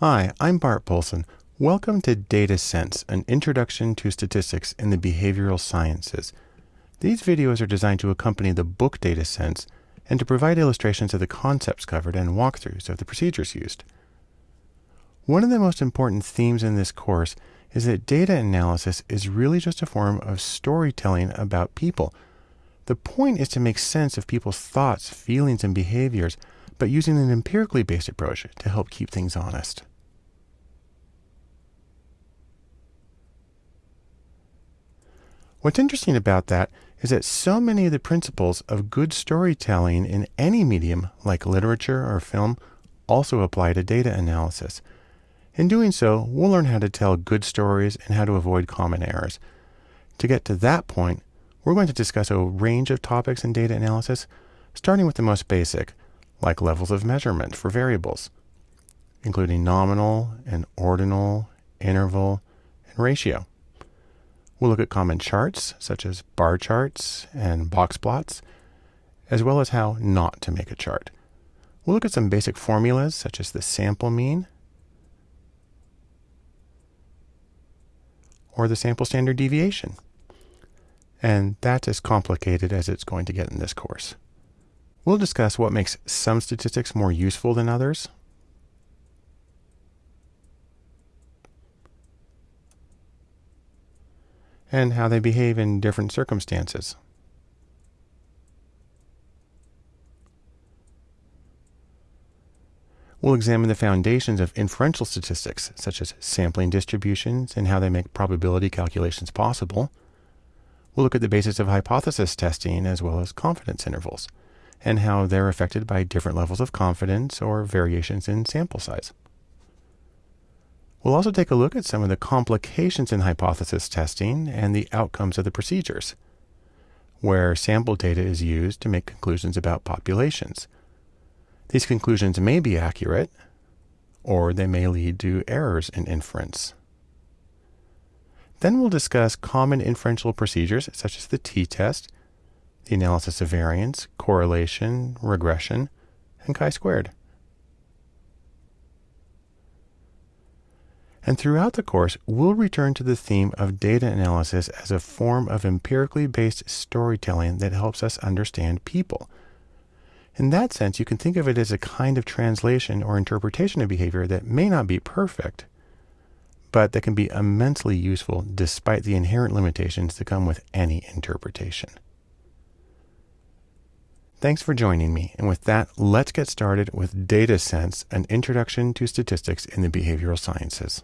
Hi, I'm Bart Poulson. Welcome to Data Sense, an introduction to statistics in the behavioral sciences. These videos are designed to accompany the book Data Sense and to provide illustrations of the concepts covered and walkthroughs of the procedures used. One of the most important themes in this course is that data analysis is really just a form of storytelling about people. The point is to make sense of people's thoughts, feelings, and behaviors but using an empirically based approach to help keep things honest. What's interesting about that is that so many of the principles of good storytelling in any medium, like literature or film, also apply to data analysis. In doing so, we'll learn how to tell good stories and how to avoid common errors. To get to that point, we're going to discuss a range of topics in data analysis, starting with the most basic, like levels of measurement for variables, including nominal and ordinal, interval, and ratio. We'll look at common charts, such as bar charts and box plots, as well as how not to make a chart. We'll look at some basic formulas, such as the sample mean, or the sample standard deviation. And that's as complicated as it's going to get in this course. We'll discuss what makes some statistics more useful than others. And how they behave in different circumstances. We'll examine the foundations of inferential statistics, such as sampling distributions and how they make probability calculations possible. We'll look at the basis of hypothesis testing as well as confidence intervals and how they're affected by different levels of confidence or variations in sample size. We'll also take a look at some of the complications in hypothesis testing and the outcomes of the procedures, where sample data is used to make conclusions about populations. These conclusions may be accurate, or they may lead to errors in inference. Then we'll discuss common inferential procedures such as the t-test the analysis of variance, correlation, regression, and chi-squared. And throughout the course, we'll return to the theme of data analysis as a form of empirically based storytelling that helps us understand people. In that sense, you can think of it as a kind of translation or interpretation of behavior that may not be perfect, but that can be immensely useful despite the inherent limitations that come with any interpretation. Thanks for joining me. And with that, let's get started with Data Sense, an introduction to statistics in the behavioral sciences.